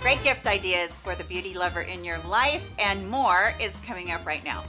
Great gift ideas for the beauty lover in your life and more is coming up right now.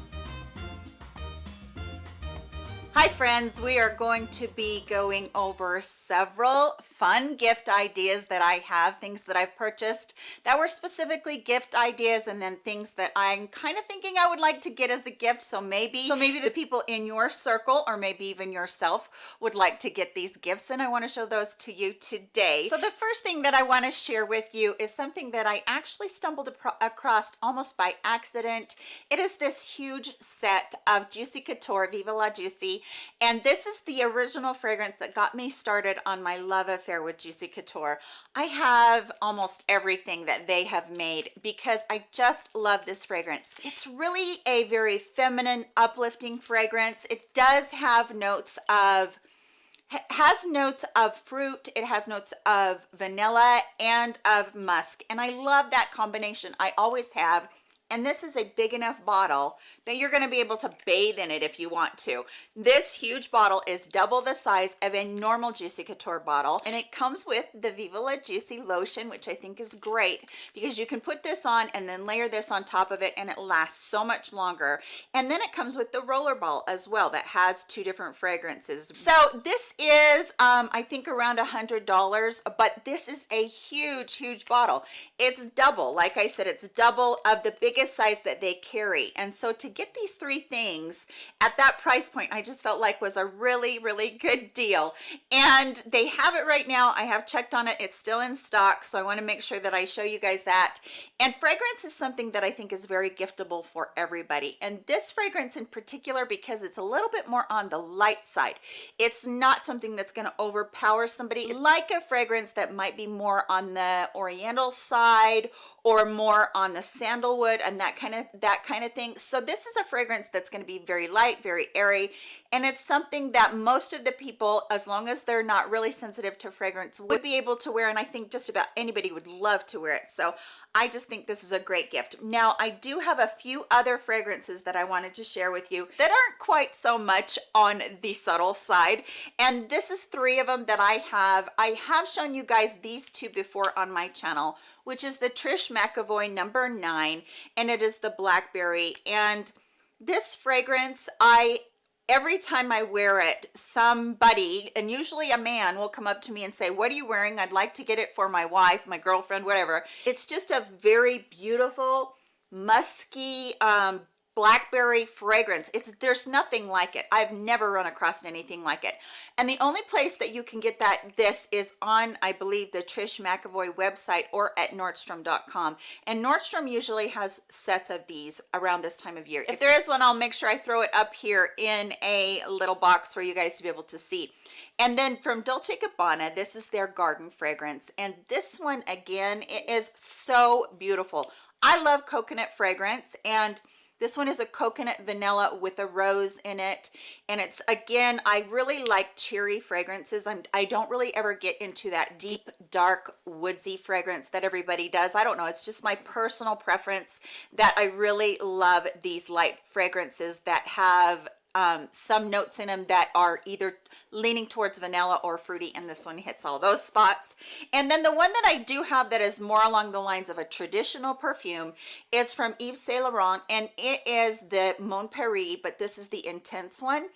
Hi friends, we are going to be going over several fun gift ideas that I have, things that I've purchased that were specifically gift ideas and then things that I'm kind of thinking I would like to get as a gift. So maybe, so maybe the people in your circle or maybe even yourself would like to get these gifts and I want to show those to you today. So the first thing that I want to share with you is something that I actually stumbled across almost by accident. It is this huge set of Juicy Couture Viva La Juicy and this is the original fragrance that got me started on my love affair with Juicy Couture. I have almost everything that they have made because I just love this fragrance. It's really a very feminine, uplifting fragrance. It does have notes of has notes of fruit it has notes of vanilla and of musk and i love that combination i always have and this is a big enough bottle that you're going to be able to bathe in it if you want to. This huge bottle is double the size of a normal juicy couture bottle and it comes with the viva la juicy lotion which i think is great because you can put this on and then layer this on top of it and it lasts so much longer. And then it comes with the roller ball as well that has two different fragrances. So this is um i think around a hundred dollars but this is a huge huge bottle. It's double like i said it's double of the biggest biggest size that they carry. And so to get these three things at that price point i just felt like was a really really good deal. And they have it right now. I have checked on it. It's still in stock. So i want to make sure that i show you guys that. And fragrance is something that i think is very giftable for everybody. And this fragrance in particular because it's a little bit more on the light side it's not something that's going to overpower somebody. Like a fragrance that might be more on the oriental side or more on the sandalwood and that kind of that kind of thing. So this is a fragrance that's going to be very light very airy and it's something that most of the people as long as they're not really sensitive to fragrance would be able to wear and i think just about anybody would love to wear it. So i just think this is a great gift. Now i do have a few other fragrances that i wanted to share with you that aren't quite so much on the subtle side. And this is three of them that i have. I have shown you guys these two before on my channel which is the Trish McEvoy number nine, and it is the blackberry. And this fragrance, I every time I wear it, somebody, and usually a man, will come up to me and say, what are you wearing? I'd like to get it for my wife, my girlfriend, whatever. It's just a very beautiful, musky, um, blackberry fragrance. It's there's nothing like it. I've never run across anything like it. And the only place that you can get that this is on i believe the trish mcevoy website or at nordstrom.com and nordstrom usually has sets of these around this time of year. If there is one i'll make sure i throw it up here in a little box for you guys to be able to see. And then from dolce gabbana this is their garden fragrance. And this one again it is so beautiful. I love coconut fragrance and this one is a coconut vanilla with a rose in it. And it's, again, I really like cherry fragrances. I'm, I don't really ever get into that deep, dark, woodsy fragrance that everybody does. I don't know. It's just my personal preference that I really love these light fragrances that have um, some notes in them that are either leaning towards vanilla or fruity and this one hits all those spots. And then the one that i do have that is more along the lines of a traditional perfume is from Yves Saint Laurent and it is the Mon Paris but this is the intense one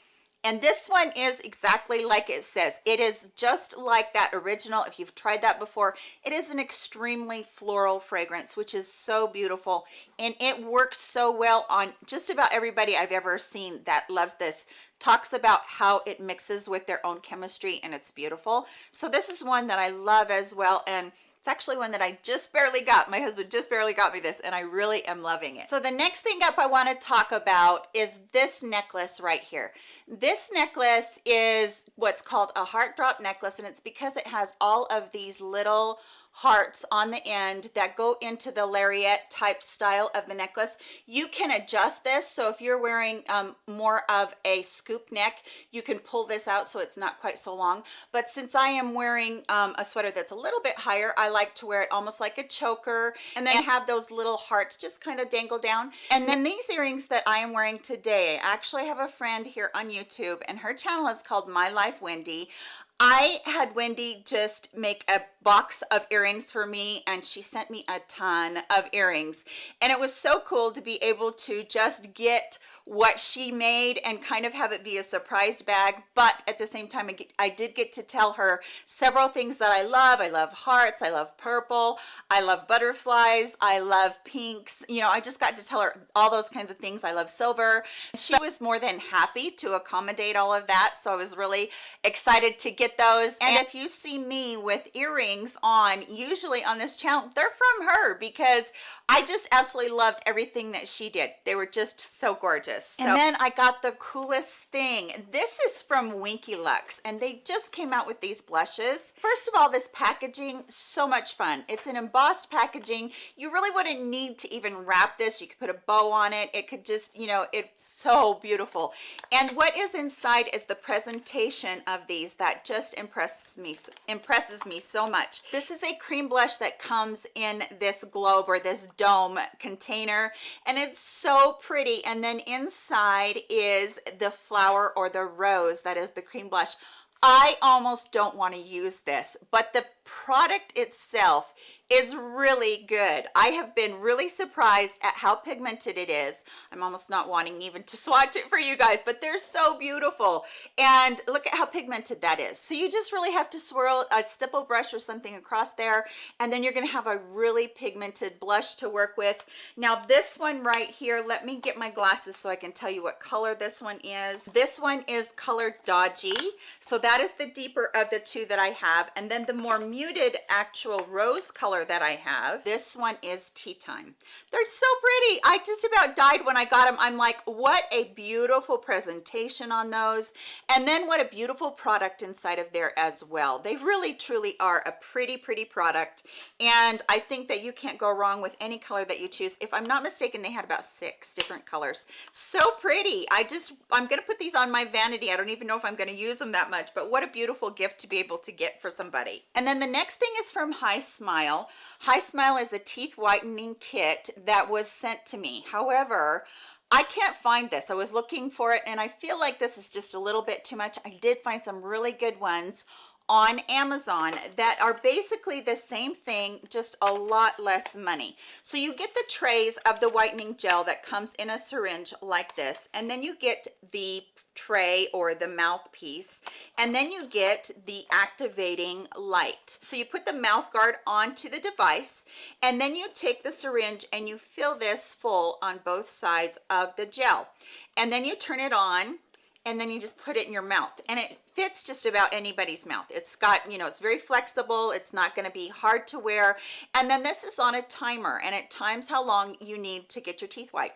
and this one is exactly like it says. It is just like that original if you've tried that before. It is an extremely floral fragrance which is so beautiful. And it works so well on just about everybody i've ever seen that loves this. Talks about how it mixes with their own chemistry and it's beautiful. So this is one that i love as well. And it's actually one that I just barely got. My husband just barely got me this and I really am loving it. So the next thing up I want to talk about is this necklace right here. This necklace is what's called a heart drop necklace and it's because it has all of these little hearts on the end that go into the lariat type style of the necklace. You can adjust this. So if you're wearing um, more of a scoop neck you can pull this out so it's not quite so long. But since I am wearing um, a sweater that's a little bit higher I like to wear it almost like a choker and then have those little hearts just kind of dangle down. And then these earrings that I am wearing today I actually have a friend here on YouTube and her channel is called My Life Wendy I had Wendy just make a box of earrings for me and she sent me a ton of earrings. And it was so cool to be able to just get what she made and kind of have it be a surprise bag but at the same time I did get to tell her several things that I love. I love hearts I love purple I love butterflies I love pinks. You know I just got to tell her all those kinds of things. I love silver. She was more than happy to accommodate all of that so I was really excited to get those. And if you see me with earrings on usually on this channel they're from her because I just absolutely loved everything that she did. They were just so gorgeous so. And then I got the coolest thing. This is from Winky Lux and they just came out with these blushes. First of all, this packaging, so much fun. It's an embossed packaging. You really wouldn't need to even wrap this. You could put a bow on it. It could just, you know, it's so beautiful. And what is inside is the presentation of these that just impresses me, impresses me so much. This is a cream blush that comes in this globe or this dome container and it's so pretty. And then in inside is the flower or the rose that is the cream blush. I almost don't want to use this, but the product itself is really good. I have been really surprised at how pigmented it is. I'm almost not wanting even to swatch it for you guys, but they're so beautiful. And look at how pigmented that is. So you just really have to swirl a stipple brush or something across there, and then you're gonna have a really pigmented blush to work with. Now this one right here, let me get my glasses so I can tell you what color this one is. This one is color Dodgy. So that is the deeper of the two that I have. And then the more muted actual rose color that I have. This one is Tea Time. They're so pretty. I just about died when I got them. I'm like, what a beautiful presentation on those. And then what a beautiful product inside of there as well. They really truly are a pretty, pretty product. And I think that you can't go wrong with any color that you choose. If I'm not mistaken, they had about six different colors. So pretty. I just, I'm going to put these on my vanity. I don't even know if I'm going to use them that much, but what a beautiful gift to be able to get for somebody. And then the next thing is from HiSmile. High Smile is a teeth whitening kit that was sent to me. However, I can't find this. I was looking for it and I feel like this is just a little bit too much. I did find some really good ones on Amazon that are basically the same thing just a lot less money so you get the trays of the whitening gel that comes in a syringe like this and then you get the tray or the mouthpiece and then you get the activating light. So you put the mouth guard onto the device and then you take the syringe and you fill this full on both sides of the gel. And then you turn it on and then you just put it in your mouth. And it fits just about anybody's mouth. It's got you know it's very flexible. It's not going to be hard to wear. And then this is on a timer and it times how long you need to get your teeth white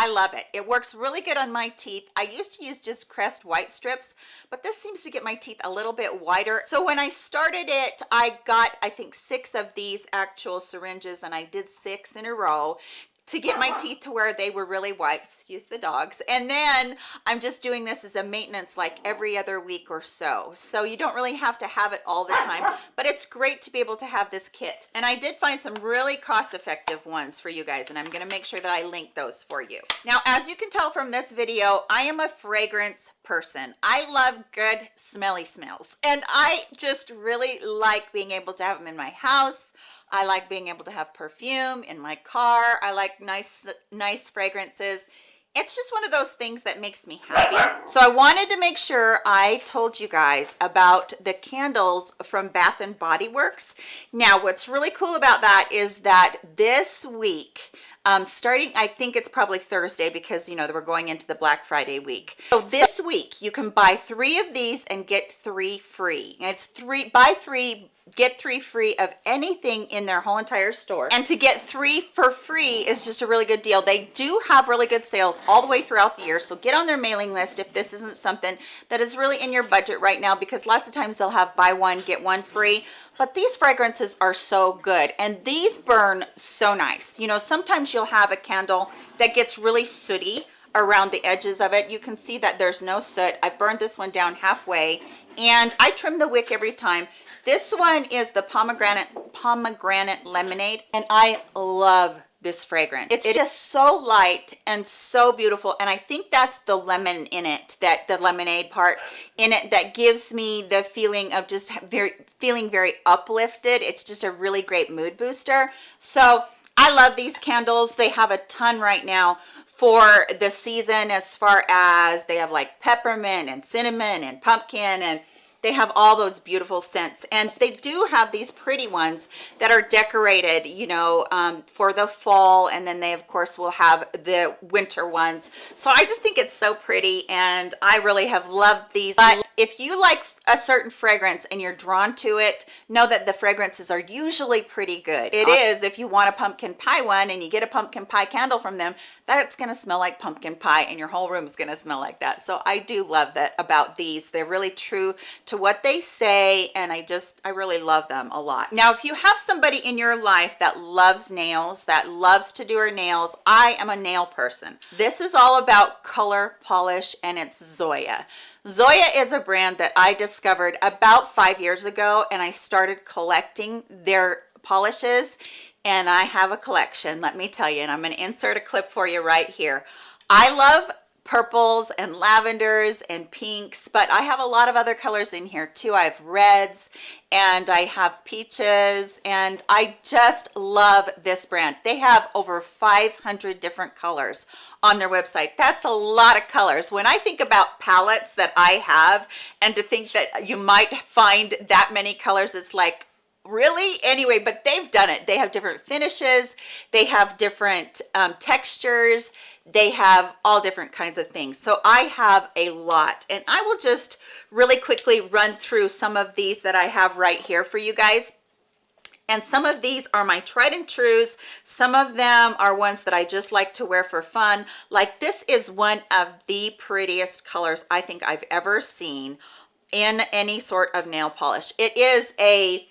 I love it. It works really good on my teeth. I used to use just Crest white strips, but this seems to get my teeth a little bit whiter. So when I started it, I got, I think, six of these actual syringes and I did six in a row to get my teeth to where they were really white excuse the dogs. And then i'm just doing this as a maintenance like every other week or so. So you don't really have to have it all the time but it's great to be able to have this kit. And i did find some really cost-effective ones for you guys and i'm going to make sure that i link those for you. Now as you can tell from this video i am a fragrance person. I love good smelly smells. And i just really like being able to have them in my house I like being able to have perfume in my car. I like nice, nice fragrances. It's just one of those things that makes me happy. So I wanted to make sure I told you guys about the candles from Bath and Body Works. Now, what's really cool about that is that this week, um, starting, I think it's probably Thursday because, you know, we're going into the Black Friday week. So this week, you can buy three of these and get three free. And it's three, buy three, get three free of anything in their whole entire store. And to get three for free is just a really good deal. They do have really good sales all the way throughout the year so get on their mailing list if this isn't something that is really in your budget right now because lots of times they'll have buy one get one free. But these fragrances are so good and these burn so nice. You know sometimes you'll have a candle that gets really sooty around the edges of it. You can see that there's no soot. I burned this one down halfway and i trim the wick every time this one is the pomegranate pomegranate lemonade and I love this fragrance. It's just so light and so beautiful and i think that's the lemon in it that the lemonade part in it that gives me the feeling of just very feeling very uplifted. It's just a really great mood booster. So i love these candles. They have a ton right now for the season as far as they have like peppermint and cinnamon and pumpkin and they have all those beautiful scents. And they do have these pretty ones that are decorated you know um, for the fall. And then they of course will have the winter ones. So i just think it's so pretty. And i really have loved these. But if you like a certain fragrance and you're drawn to it know that the fragrances are usually pretty good. It is if you want a pumpkin pie one and you get a pumpkin pie candle from them that's going to smell like pumpkin pie and your whole room is going to smell like that. So i do love that about these. They're really true to what they say and i just i really love them a lot. Now if you have somebody in your life that loves nails that loves to do her nails i am a nail person. This is all about color polish and it's zoya Zoya is a brand that I discovered about five years ago and I started collecting their polishes and I have a collection, let me tell you, and I'm going to insert a clip for you right here. I love purples and lavenders and pinks but i have a lot of other colors in here too. I have reds and i have peaches and i just love this brand. They have over 500 different colors on their website. That's a lot of colors. When i think about palettes that i have and to think that you might find that many colors it's like really? Anyway but they've done it. They have different finishes. They have different um, textures. They have all different kinds of things. So i have a lot. And i will just really quickly run through some of these that i have right here for you guys. And some of these are my tried and trues. Some of them are ones that i just like to wear for fun. Like this is one of the prettiest colors i think i've ever seen in any sort of nail polish. It is a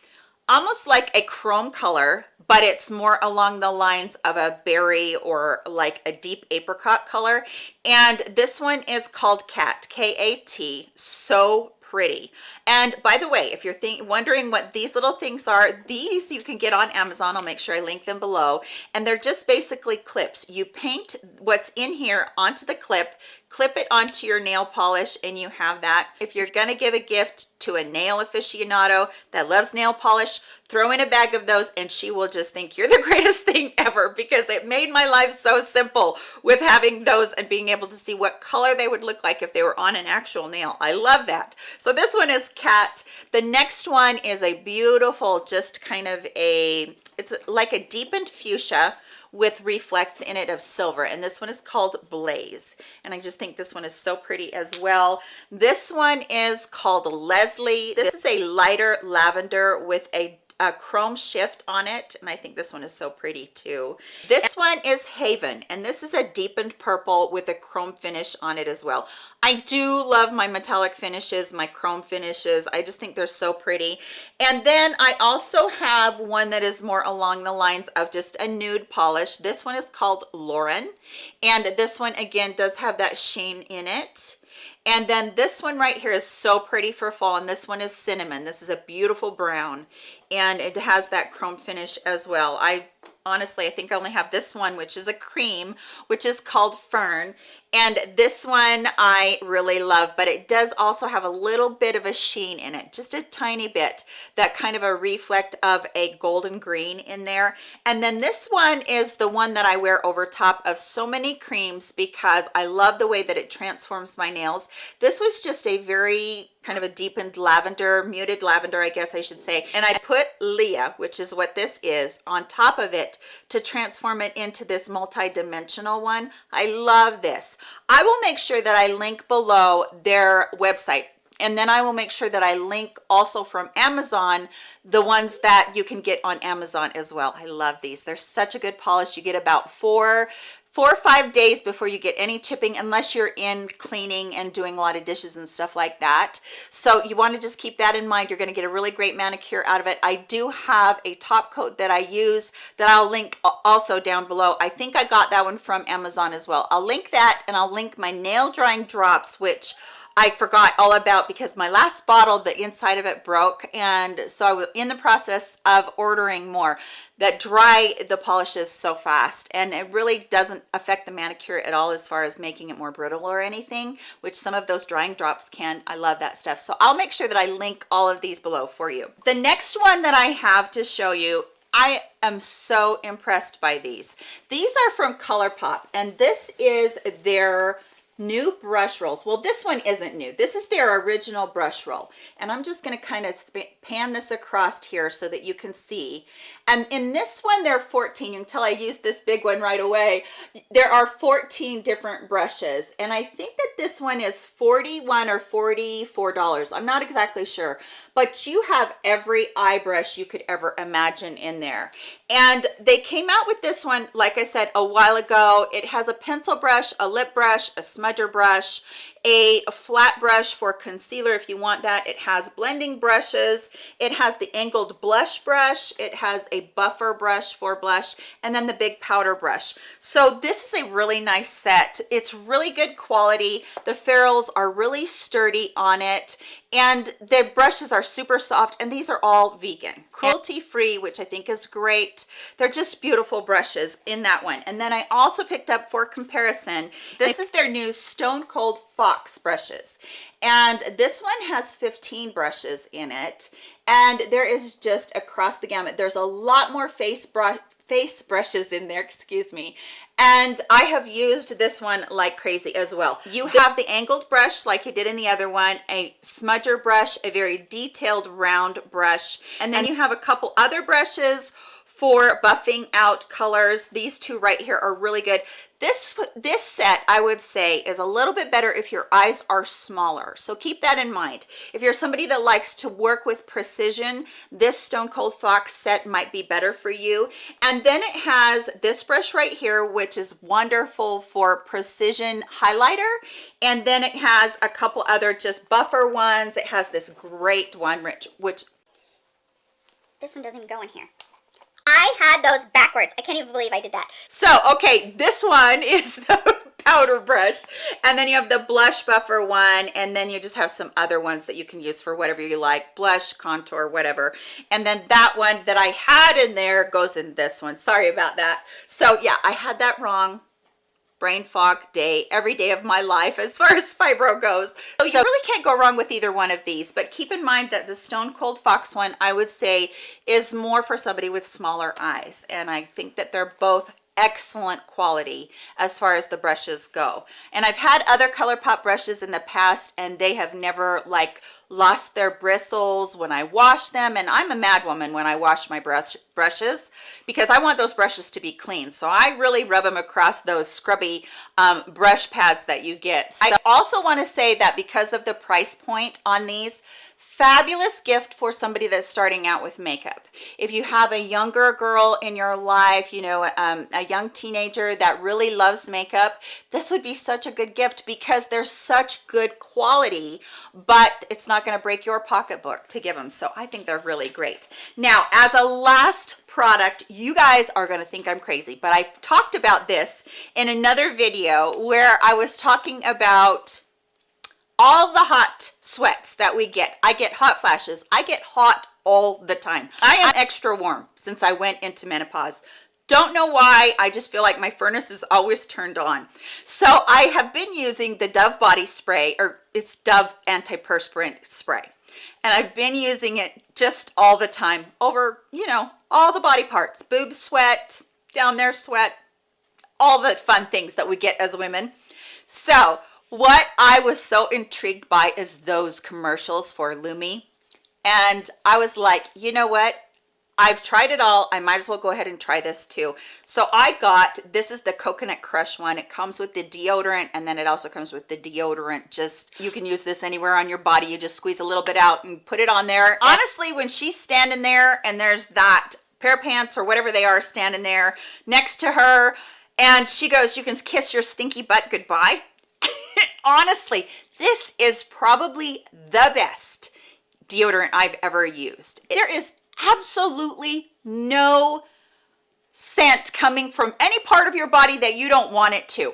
almost like a chrome color but it's more along the lines of a berry or like a deep apricot color. And this one is called cat k-a-t so pretty. And by the way if you're wondering what these little things are these you can get on amazon. I'll make sure i link them below. And they're just basically clips. You paint what's in here onto the clip clip it onto your nail polish and you have that. If you're going to give a gift to a nail aficionado that loves nail polish throw in a bag of those and she will just think you're the greatest thing ever because it made my life so simple with having those and being able to see what color they would look like if they were on an actual nail. I love that. So this one is cat the next one is a beautiful just kind of a it's like a deepened fuchsia with reflects in it of silver and this one is called blaze and i just think this one is so pretty as well. This one is called leslie. This is a lighter lavender with a a chrome shift on it and i think this one is so pretty too. This one is haven and this is a deepened purple with a chrome finish on it as well. I do love my metallic finishes my chrome finishes. I just think they're so pretty. And then i also have one that is more along the lines of just a nude polish. This one is called lauren and this one again does have that sheen in it and then this one right here is so pretty for fall and this one is cinnamon. This is a beautiful brown and it has that chrome finish as well. I honestly i think i only have this one which is a cream which is called fern and this one i really love but it does also have a little bit of a sheen in it just a tiny bit that kind of a reflect of a golden green in there. And then this one is the one that i wear over top of so many creams because i love the way that it transforms my nails. This was just a very kind of a deepened lavender muted lavender i guess i should say and i put leah which is what this is on top of it to transform it into this multi-dimensional one i love this i will make sure that i link below their website and then I will make sure that I link also from Amazon the ones that you can get on Amazon as well. I love these. They're such a good polish. You get about four four or five days before you get any chipping unless you're in cleaning and doing a lot of dishes and stuff like that. So you want to just keep that in mind. You're going to get a really great manicure out of it. I do have a top coat that i use that i'll link also down below. I think i got that one from amazon as well. I'll link that and i'll link my nail drying drops which I forgot all about because my last bottle the inside of it broke. And so I was in the process of ordering more. That dry the polishes so fast. And it really doesn't affect the manicure at all as far as making it more brittle or anything which some of those drying drops can. I love that stuff. So I'll make sure that I link all of these below for you. The next one that I have to show you I am so impressed by these. These are from ColourPop and this is their new brush rolls. Well this one isn't new. This is their original brush roll. And i'm just going to kind of pan this across here so that you can see and in this one there are 14 until i use this big one right away. There are 14 different brushes and i think that this one is 41 or 44 dollars. I'm not exactly sure but you have every eye brush you could ever imagine in there. And they came out with this one like i said a while ago. It has a pencil brush a lip brush a smudger brush a flat brush for concealer if you want that. It has blending brushes. It has the angled blush brush. It has a buffer brush for blush and then the big powder brush. So this is a really nice set. It's really good quality. The ferrules are really sturdy on it and the brushes are super soft and these are all vegan. Cruelty free which i think is great. They're just beautiful brushes in that one. And then i also picked up for comparison this is their new stone cold fox brushes. And this one has 15 brushes in it. And there is just across the gamut there's a lot more face brush face brushes in there excuse me. And i have used this one like crazy as well. You have the angled brush like you did in the other one a smudger brush a very detailed round brush. And then you have a couple other brushes for buffing out colors. These two right here are really good this this set i would say is a little bit better if your eyes are smaller. So keep that in mind. If you're somebody that likes to work with precision this stone cold fox set might be better for you. And then it has this brush right here which is wonderful for precision highlighter. And then it has a couple other just buffer ones. It has this great one which which this one doesn't even go in here I had those backwards. I can't even believe I did that. So, okay, this one is the powder brush and then you have the blush buffer one and then you just have some other ones that you can use for whatever you like blush contour whatever and then that one that i had in there goes in this one sorry about that so yeah i had that wrong brain fog day every day of my life as far as fibro goes. So you really can't go wrong with either one of these but keep in mind that the stone cold fox one i would say is more for somebody with smaller eyes and i think that they're both excellent quality as far as the brushes go. And i've had other ColourPop brushes in the past and they have never like lost their bristles when i wash them. And i'm a mad woman when i wash my brush brushes because i want those brushes to be clean. So i really rub them across those scrubby um, brush pads that you get. So i also want to say that because of the price point on these fabulous gift for somebody that's starting out with makeup. If you have a younger girl in your life you know um, a young teenager that really loves makeup this would be such a good gift because they're such good quality but it's not going to break your pocketbook to give them so i think they're really great. Now as a last product you guys are going to think i'm crazy but i talked about this in another video where i was talking about all the hot sweats that we get i get hot flashes. I get hot all the time. I am extra warm since i went into menopause. Don't know why. I just feel like my furnace is always turned on. So i have been using the dove body spray or it's dove antiperspirant spray. And i've been using it just all the time over you know all the body parts boob sweat down there sweat all the fun things that we get as women. So what I was so intrigued by is those commercials for Lume. And I was like, you know what? I've tried it all. I might as well go ahead and try this too. So I got, this is the Coconut Crush one. It comes with the deodorant and then it also comes with the deodorant. Just, you can use this anywhere on your body. You just squeeze a little bit out and put it on there. Honestly, when she's standing there and there's that pair of pants or whatever they are standing there next to her and she goes, you can kiss your stinky butt goodbye honestly this is probably the best deodorant i've ever used there is absolutely no scent coming from any part of your body that you don't want it to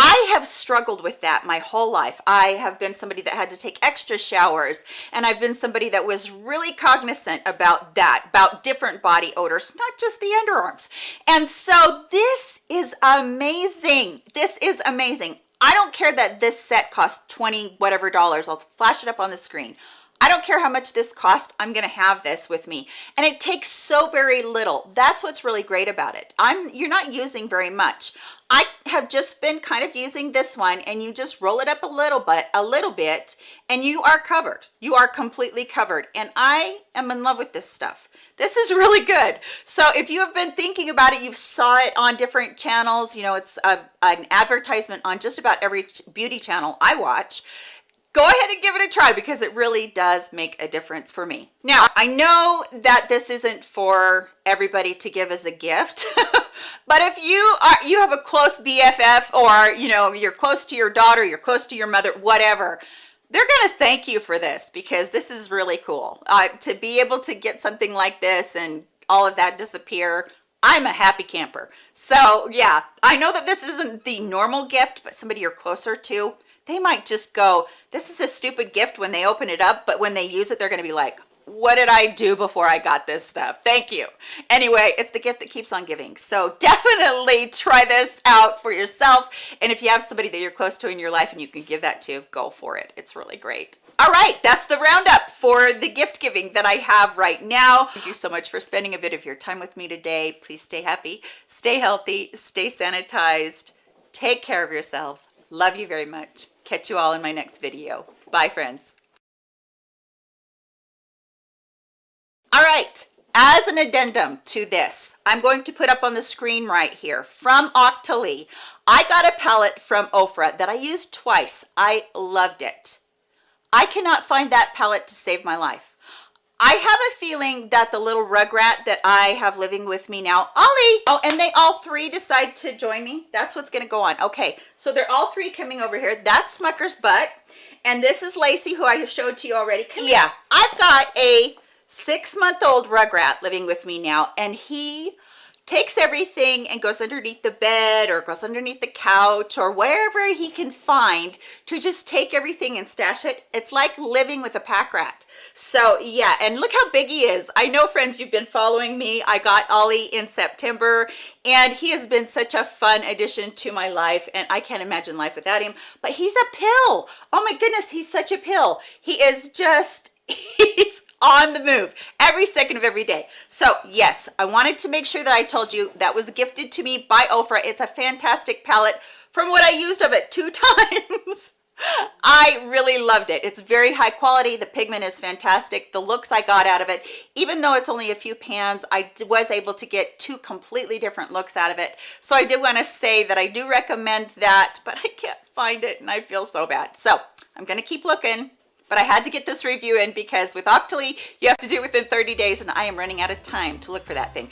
I have struggled with that my whole life. I have been somebody that had to take extra showers and I've been somebody that was really cognizant about that, about different body odors, not just the underarms. And so this is amazing. This is amazing. I don't care that this set costs 20 whatever dollars. I'll flash it up on the screen. I don't care how much this cost, I'm gonna have this with me. And it takes so very little. That's what's really great about it. I'm You're not using very much. I have just been kind of using this one and you just roll it up a little bit, a little bit, and you are covered. You are completely covered. And I am in love with this stuff. This is really good. So if you have been thinking about it, you've saw it on different channels, you know, it's a, an advertisement on just about every beauty channel I watch go ahead and give it a try because it really does make a difference for me. Now, I know that this isn't for everybody to give as a gift, but if you are you have a close BFF or you know, you're close to your daughter, you're close to your mother, whatever, they're going to thank you for this because this is really cool. Uh, to be able to get something like this and all of that disappear, I'm a happy camper. So yeah, I know that this isn't the normal gift, but somebody you're closer to, they might just go, this is a stupid gift when they open it up, but when they use it, they're going to be like, what did I do before I got this stuff? Thank you. Anyway, it's the gift that keeps on giving. So definitely try this out for yourself. And if you have somebody that you're close to in your life and you can give that to, go for it. It's really great. All right, that's the roundup for the gift giving that I have right now. Thank you so much for spending a bit of your time with me today. Please stay happy, stay healthy, stay sanitized, take care of yourselves. Love you very much. Catch you all in my next video. Bye, friends. All right, as an addendum to this, I'm going to put up on the screen right here from Octoly. I got a palette from Ofra that I used twice. I loved it. I cannot find that palette to save my life. I have a feeling that the little rugrat that I have living with me now, Ollie, oh, and they all three decide to join me. That's what's going to go on. Okay, so they're all three coming over here. That's Smucker's butt. And this is Lacey, who I have showed to you already. Come yeah, here. I've got a six-month-old rugrat living with me now, and he takes everything and goes underneath the bed or goes underneath the couch or wherever he can find to just take everything and stash it. It's like living with a pack rat. So yeah, and look how big he is. I know friends, you've been following me. I got Ollie in September and he has been such a fun addition to my life and I can't imagine life without him, but he's a pill. Oh my goodness, he's such a pill. He is just, he's on the move every second of every day so yes i wanted to make sure that i told you that was gifted to me by ofra it's a fantastic palette from what i used of it two times I really loved it. It's very high quality. The pigment is fantastic. The looks I got out of it, even though it's only a few pans, I was able to get two completely different looks out of it. So I did want to say that I do recommend that, but I can't find it and I feel so bad. So I'm going to keep looking but I had to get this review in because with Octoly, you have to do it within 30 days and I am running out of time to look for that thing.